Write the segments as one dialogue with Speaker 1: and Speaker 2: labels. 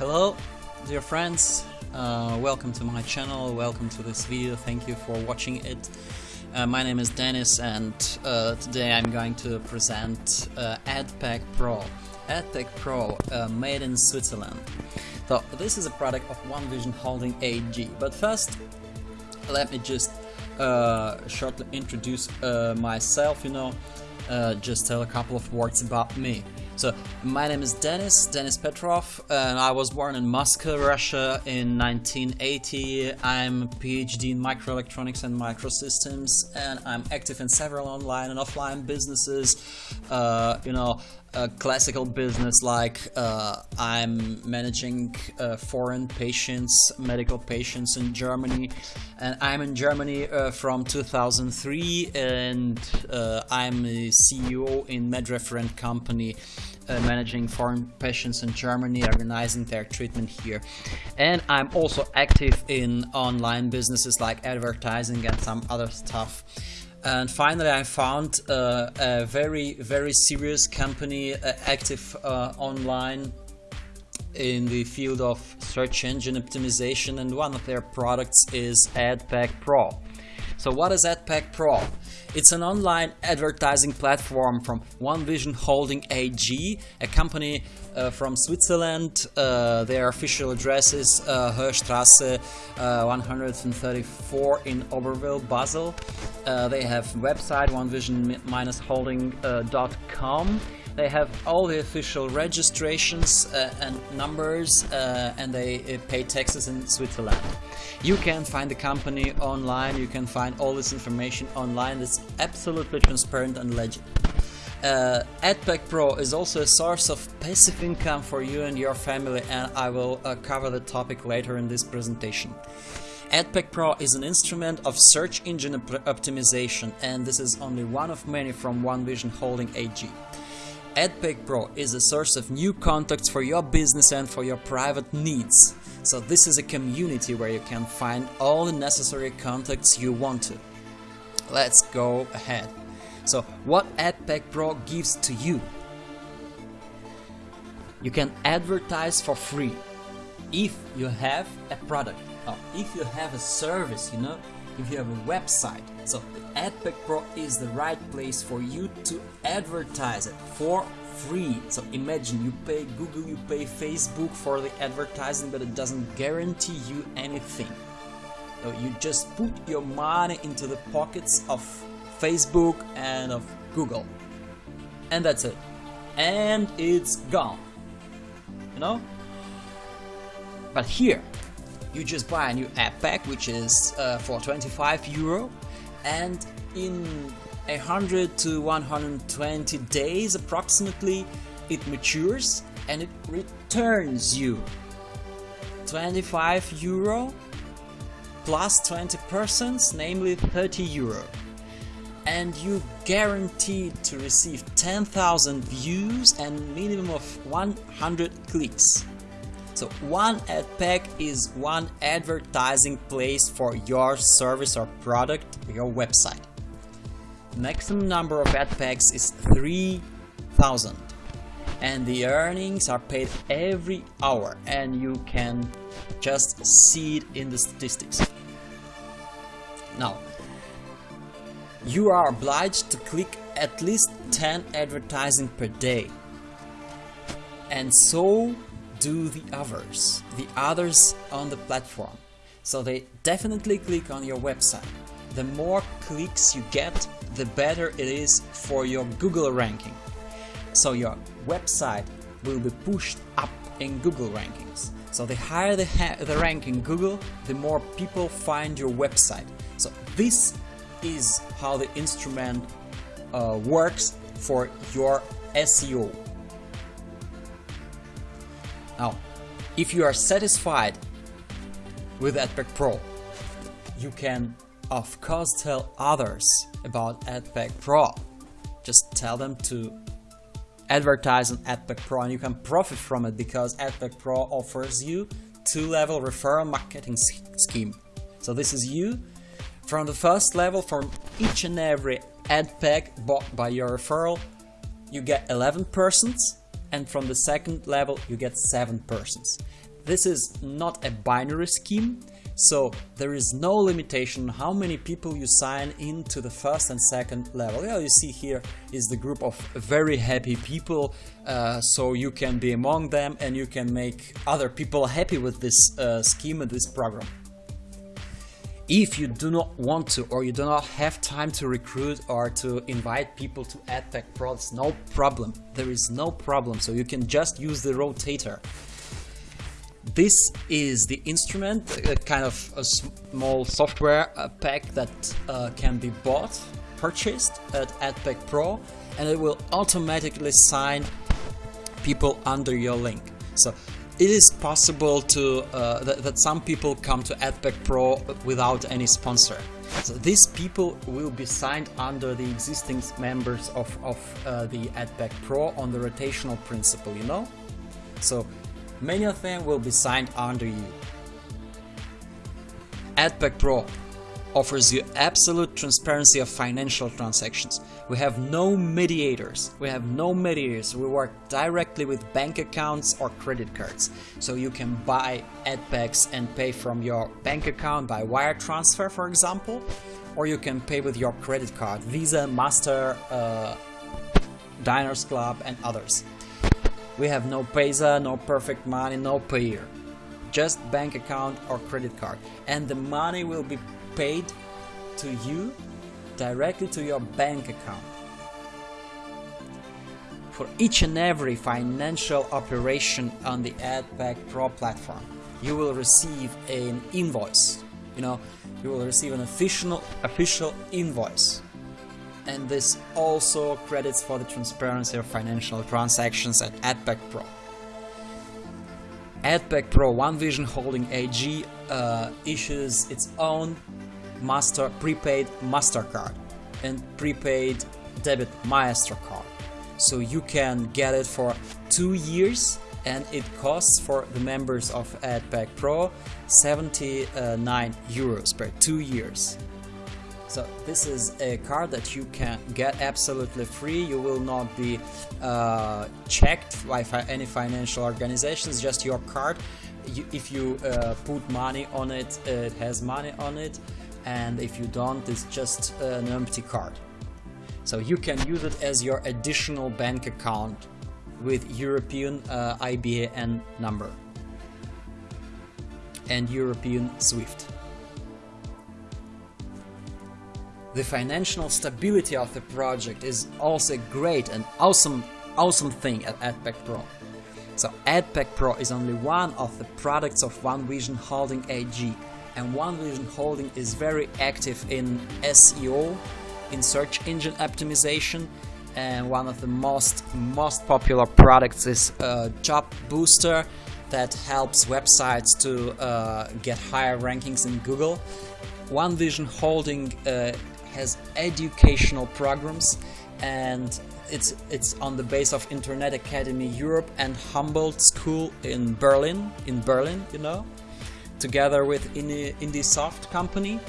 Speaker 1: Hello, dear friends. Uh, welcome to my channel. Welcome to this video. Thank you for watching it. Uh, my name is Denis, and uh, today I'm going to present uh, AdPack Pro. AdPack Pro, uh, made in Switzerland. So this is a product of OneVision Holding AG. But first, let me just uh, shortly introduce myself. You know, just tell a couple of words about me. So, my name is Denis, Denis Petrov, and I was born in Moscow, Russia in 1980. I'm a PhD in microelectronics and microsystems, and I'm active in several online and offline businesses. Uh, you know, a classical business like uh, I'm managing uh, foreign patients, medical patients in Germany, and I'm in Germany uh, from 2003, and uh, I'm a CEO in MedReferent company uh, managing foreign patients in Germany, organizing their treatment here. And I'm also active in online businesses like advertising and some other stuff. And finally, I found uh, a very, very serious company uh, active uh, online in the field of search engine optimization and one of their products is AdPack Pro. So what is AdPack Pro? It's an online advertising platform from OneVision Holding AG, a company uh, from Switzerland. Uh, their official address is uh, Höchstrasse uh, 134 in Oberwil, Basel. Uh, they have website onevision-holding.com they have all the official registrations uh, and numbers uh, and they uh, pay taxes in Switzerland. You can find the company online, you can find all this information online, it's absolutely transparent and legit. Uh, AdPack Pro is also a source of passive income for you and your family and I will uh, cover the topic later in this presentation. AdPack Pro is an instrument of search engine op optimization and this is only one of many from OneVision Holding AG. AdPack Pro is a source of new contacts for your business and for your private needs. So this is a community where you can find all the necessary contacts you want to. Let's go ahead. So what AdPack Pro gives to you? You can advertise for free if you have a product or if you have a service, you know, if you have a website. So AdPack Pro is the right place for you to advertise it for free. So imagine you pay Google, you pay Facebook for the advertising, but it doesn't guarantee you anything. So you just put your money into the pockets of Facebook and of Google. And that's it. And it's gone. You know? But here, you just buy a new ad pack which is uh, for 25 euro and in 100 to 120 days approximately it matures and it returns you. 25 euro plus 20 percent namely 30 euro. And you guaranteed to receive 10,000 views and minimum of 100 clicks so one ad pack is one advertising place for your service or product, your website. Maximum number of ad packs is 3000 and the earnings are paid every hour and you can just see it in the statistics. Now, you are obliged to click at least 10 advertising per day. And so do the others, the others on the platform. So they definitely click on your website. The more clicks you get, the better it is for your Google ranking. So your website will be pushed up in Google rankings. So the higher the, the rank in Google, the more people find your website. So this is how the instrument uh, works for your SEO. Now, if you are satisfied with AdPack Pro, you can of course tell others about AdPack Pro. Just tell them to advertise on AdPack Pro and you can profit from it because AdPack Pro offers you two-level referral marketing scheme. So this is you from the first level from each and every ad pack bought by your referral you get 11 persons and from the second level you get 7 persons. this is not a binary scheme, so there is no limitation how many people you sign into the first and second level. Yeah, you see here is the group of very happy people, uh, so you can be among them and you can make other people happy with this uh, scheme and this program. If you do not want to or you do not have time to recruit or to invite people to AdPack Pro, it's no problem. There is no problem, so you can just use the rotator. This is the instrument, a kind of a small software pack that uh, can be bought, purchased at AdPack Pro, and it will automatically sign people under your link. So it is possible to uh, that, that, some people come to AdPack Pro without any sponsor. So these people will be signed under the existing members of, of uh, the AdPack Pro on the rotational principle, you know? So Many of them will be signed under you. AdPack Pro offers you absolute transparency of financial transactions. We have no mediators. We have no mediators. We work directly with bank accounts or credit cards. So you can buy AdPacks and pay from your bank account by wire transfer, for example, or you can pay with your credit card, Visa, Master, uh, Diners Club and others. We have no Payza, no Perfect Money, no Payeer. Just bank account or credit card. And the money will be paid to you directly to your bank account. For each and every financial operation on the AdPack Pro platform, you will receive an invoice. You know, you will receive an official official invoice and this also credits for the transparency of financial transactions at AdPack Pro. AdPack Pro One Vision Holding AG uh, issues its own master prepaid MasterCard and prepaid debit Maestro card. So you can get it for two years and it costs for the members of AdPack Pro 79 euros per two years. So this is a card that you can get absolutely free. You will not be uh, checked by any financial organizations, just your card. You, if you uh, put money on it, it has money on it. And if you don't, it's just an empty card. So you can use it as your additional bank account with European uh, IBAN number and European SWIFT. The financial stability of the project is also great and awesome, awesome thing at AdPack Pro. So AdPack Pro is only one of the products of OneVision Holding AG and OneVision Holding is very active in SEO, in search engine optimization and one of the most most popular products is uh, Job Booster that helps websites to uh, get higher rankings in Google. OneVision Holding uh, has educational programs and it's it's on the base of Internet Academy Europe and Humboldt School in Berlin, in Berlin, you know, together with Indiesoft company.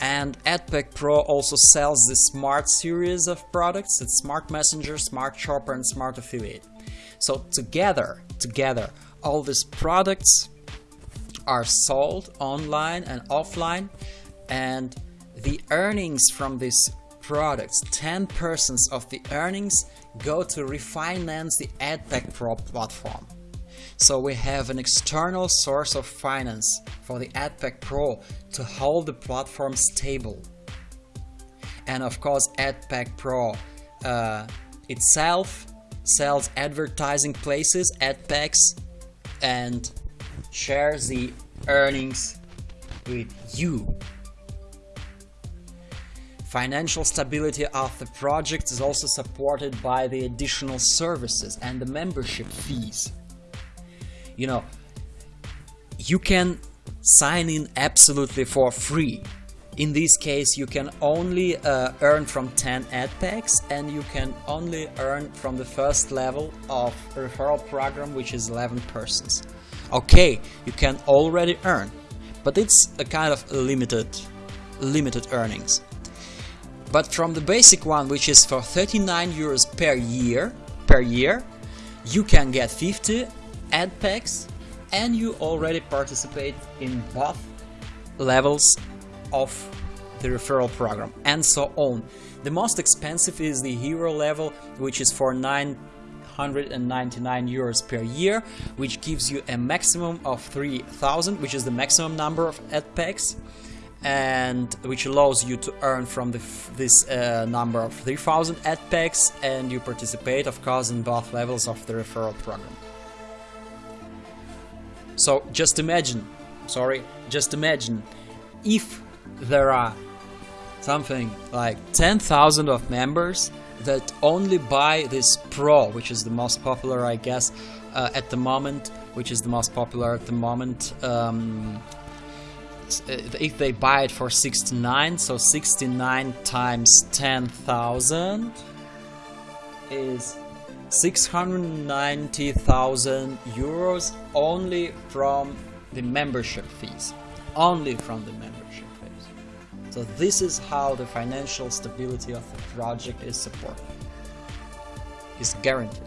Speaker 1: And AdPack Pro also sells the Smart series of products, it's Smart Messenger, Smart Shopper and Smart Affiliate. So together, together, all these products are sold online and offline and the earnings from these products, 10% of the earnings go to refinance the AdPack Pro platform. So we have an external source of finance for the AdPack Pro to hold the platform stable. And of course AdPack Pro uh, itself sells advertising places, AdPacks, and shares the earnings with you Financial stability of the project is also supported by the additional services and the membership fees. You know, you can sign in absolutely for free. In this case, you can only uh, earn from 10 ad packs and you can only earn from the first level of referral program, which is 11 persons. Okay, you can already earn, but it's a kind of limited, limited earnings. But from the basic one, which is for 39 euros per year, per year, you can get 50 ad packs and you already participate in both levels of the referral program and so on. The most expensive is the hero level which is for 999 euros per year which gives you a maximum of 3000 which is the maximum number of ad packs and which allows you to earn from the, this uh, number of 3000 ad packs and you participate of course in both levels of the referral program. So just imagine, sorry, just imagine if there are something like 10,000 of members that only buy this Pro, which is the most popular, I guess, uh, at the moment, which is the most popular at the moment. Um, uh, if they buy it for 69, so 69 times 10,000 is 690,000 euros only from the membership fees. Only from the membership fees. So this is how the financial stability of the project is supported. Is guaranteed.